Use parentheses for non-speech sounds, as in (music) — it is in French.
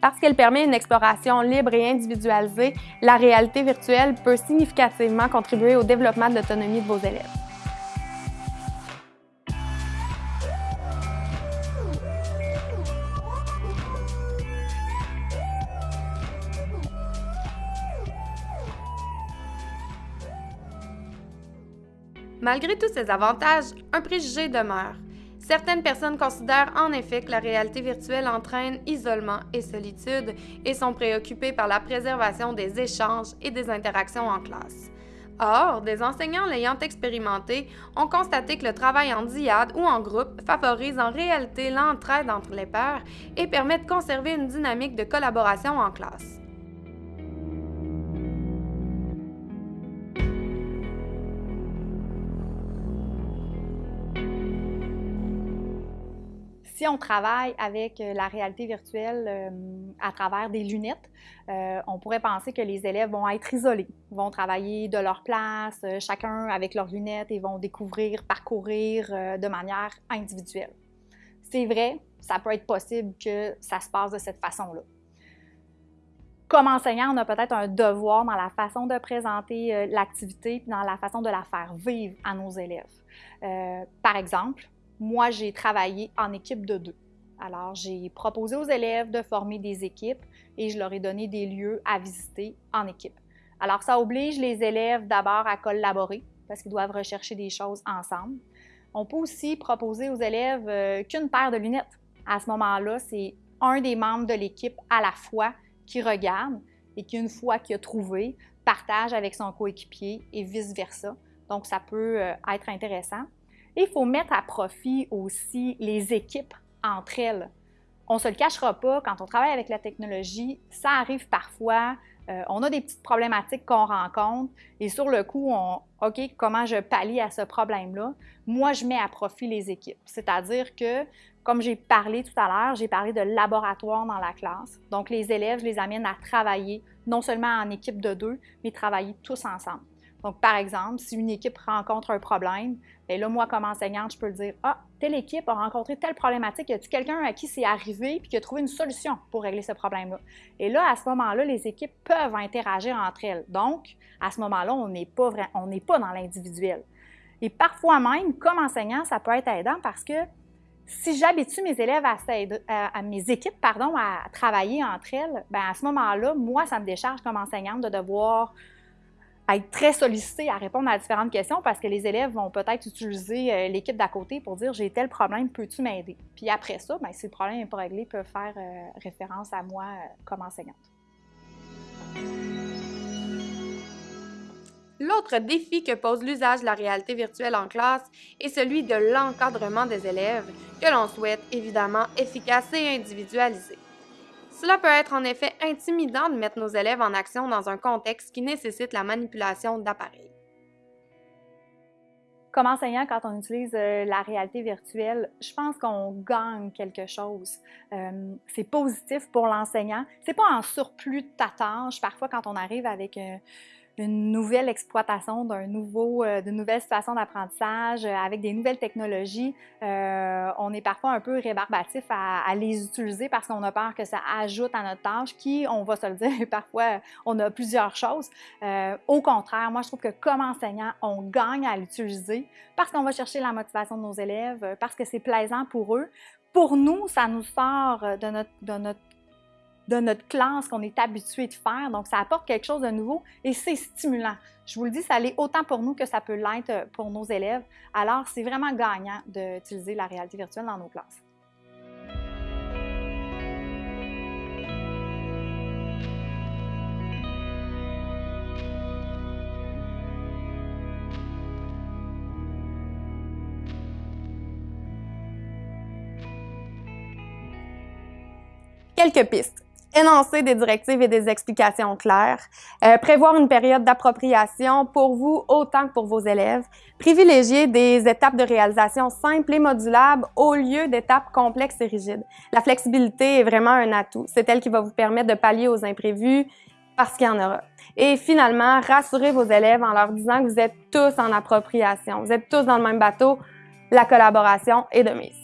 Parce qu'elle permet une exploration libre et individualisée, la réalité virtuelle peut significativement contribuer au développement de l'autonomie de vos élèves. Malgré tous ces avantages, un préjugé demeure. Certaines personnes considèrent en effet que la réalité virtuelle entraîne isolement et solitude et sont préoccupées par la préservation des échanges et des interactions en classe. Or, des enseignants l'ayant expérimenté ont constaté que le travail en diade ou en groupe favorise en réalité l'entraide entre les pairs et permet de conserver une dynamique de collaboration en classe. Si on travaille avec euh, la réalité virtuelle euh, à travers des lunettes, euh, on pourrait penser que les élèves vont être isolés, vont travailler de leur place, chacun avec leurs lunettes et vont découvrir, parcourir de manière individuelle. C'est vrai, ça peut être possible que ça se passe de cette façon-là. Comme enseignant, on a peut-être un devoir dans la façon de présenter l'activité, dans la façon de la faire vivre à nos élèves. par exemple, moi, j'ai travaillé en équipe de deux. Alors, j'ai proposé aux élèves de former des équipes et je leur ai donné des lieux à visiter en équipe. Alors, ça oblige les élèves d'abord à collaborer parce qu'ils doivent rechercher des choses ensemble. On peut aussi proposer aux élèves euh, qu'une paire de lunettes. À ce moment-là, c'est un des membres de l'équipe à la fois qui regarde et qui, une fois qu'il a trouvé, partage avec son coéquipier et vice-versa. Donc, ça peut euh, être intéressant il faut mettre à profit aussi les équipes entre elles. On ne se le cachera pas, quand on travaille avec la technologie, ça arrive parfois, euh, on a des petites problématiques qu'on rencontre et sur le coup, OK, comment je pallie à ce problème-là? Moi, je mets à profit les équipes. C'est-à-dire que, comme j'ai parlé tout à l'heure, j'ai parlé de laboratoire dans la classe. Donc, les élèves, je les amène à travailler non seulement en équipe de deux, mais travailler tous ensemble. Donc, par exemple, si une équipe rencontre un problème, bien là, moi, comme enseignante, je peux le dire Ah, telle équipe a rencontré telle problématique, y a-t-il quelqu'un à qui c'est arrivé et qui a trouvé une solution pour régler ce problème-là? Et là, à ce moment-là, les équipes peuvent interagir entre elles. Donc, à ce moment-là, on n'est pas, n'est pas dans l'individuel. Et parfois même, comme enseignant, ça peut être aidant parce que si j'habitue mes élèves à, à, mes équipes pardon, à travailler entre elles, bien à ce moment-là, moi, ça me décharge comme enseignante de devoir être très sollicité à répondre à différentes questions parce que les élèves vont peut-être utiliser euh, l'équipe d'à côté pour dire j'ai tel problème, peux-tu m'aider? Puis après ça, bien, si le problème n'est pas réglé, ils peuvent faire euh, référence à moi euh, comme enseignante. L'autre défi que pose l'usage de la réalité virtuelle en classe est celui de l'encadrement des élèves, que l'on souhaite évidemment efficace et individualisé. Cela peut être en effet intimidant de mettre nos élèves en action dans un contexte qui nécessite la manipulation d'appareils. Comme enseignant, quand on utilise euh, la réalité virtuelle, je pense qu'on gagne quelque chose. Euh, c'est positif pour l'enseignant. C'est pas en surplus de ta tâche. Parfois, quand on arrive avec euh, une nouvelle exploitation d'un nouveau, euh, d'une nouvelle situation d'apprentissage euh, avec des nouvelles technologies, euh, on est parfois un peu rébarbatif à, à les utiliser parce qu'on a peur que ça ajoute à notre tâche, qui, on va se le (laughs) dire, parfois on a plusieurs choses. au contraire, moi je trouve que comme enseignant, on gagne à l'utiliser parce qu'on va chercher la motivation de nos élèves, parce que c'est plaisant pour eux. Pour nous, ça nous sort de notre, de notre de notre classe qu'on est habitué de faire. Donc, ça apporte quelque chose de nouveau et c'est stimulant. Je vous le dis, ça l'est autant pour nous que ça peut l'être pour nos élèves. Alors, c'est vraiment gagnant d'utiliser la réalité virtuelle dans nos classes. Quelques pistes énoncer des directives et des explications claires, euh, prévoir une période d'appropriation pour vous autant que pour vos élèves, privilégier des étapes de réalisation simples et modulables au lieu d'étapes complexes et rigides. La flexibilité est vraiment un atout. C'est elle qui va vous permettre de pallier aux imprévus parce qu'il y en aura. Et finalement, rassurez vos élèves en leur disant que vous êtes tous en appropriation, vous êtes tous dans le même bateau, la collaboration est de mise.